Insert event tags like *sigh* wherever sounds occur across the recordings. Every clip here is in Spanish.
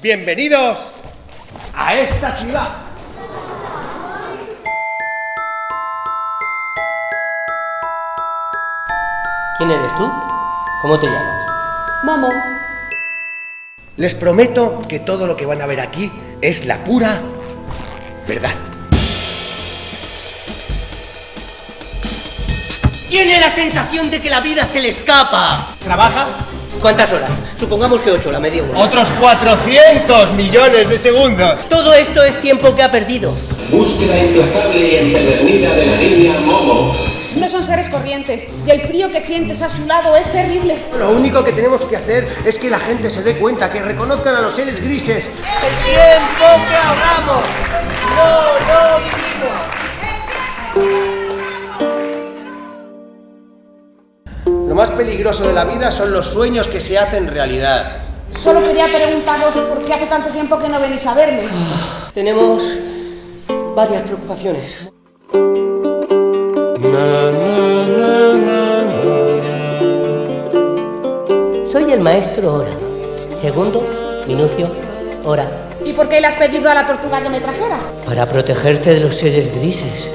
Bienvenidos a esta ciudad. ¿Quién eres tú? ¿Cómo te llamas? Momo. Les prometo que todo lo que van a ver aquí es la pura verdad. Tiene la sensación de que la vida se le escapa. ¿Trabaja? ¿Cuántas horas? Supongamos que ocho, la media hora. Otros 400 millones de segundos. Todo esto es tiempo que ha perdido. Búsqueda implacable y empedernida de la niña Momo. No son seres corrientes y el frío que sientes a su lado es terrible. Lo único que tenemos que hacer es que la gente se dé cuenta, que reconozcan a los seres grises. El tiempo que ahorramos. Lo más peligroso de la vida son los sueños que se hacen realidad. Solo quería preguntaros por qué hace tanto tiempo que no venís a verme. *sighs* Tenemos varias preocupaciones. Soy el maestro Hora. Segundo, Minucio, Hora. ¿Y por qué le has pedido a la tortuga que me trajera? Para protegerte de los seres grises.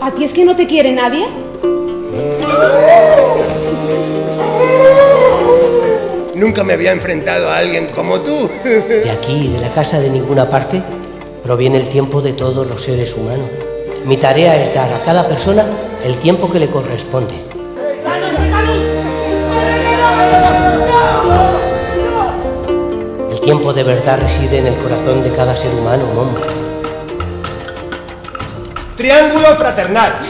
¿A ti es que no te quiere nadie? Nunca me había enfrentado a alguien como tú. De aquí, de la casa de ninguna parte, proviene el tiempo de todos los seres humanos. Mi tarea es dar a cada persona el tiempo que le corresponde. El tiempo de verdad reside en el corazón de cada ser humano, Momo. Triángulo fraternal.